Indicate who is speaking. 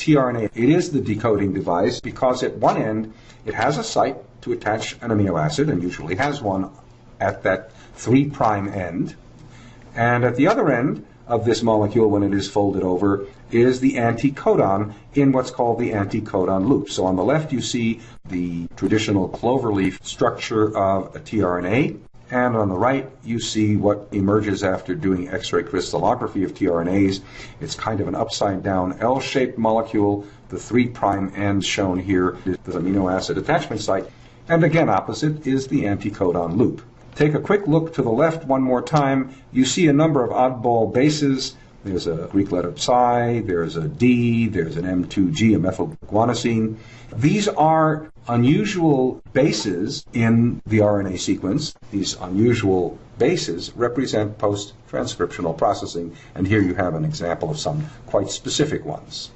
Speaker 1: tRNA. It is the decoding device because at one end it has a site to attach an amino acid and usually has one at that 3' prime end. And at the other end of this molecule, when it is folded over, is the anticodon in what's called the anticodon loop. So on the left, you see the traditional cloverleaf structure of a tRNA. And on the right, you see what emerges after doing X-ray crystallography of tRNAs. It's kind of an upside down L-shaped molecule. The 3' prime end shown here is the amino acid attachment site. And again, opposite is the anticodon loop. Take a quick look to the left one more time. You see a number of oddball bases. There's a Greek letter psi, there's a D, there's an M2G, a methylguanosine. These are unusual bases in the RNA sequence. These unusual bases represent post transcriptional processing, and here you have an example of some quite specific ones.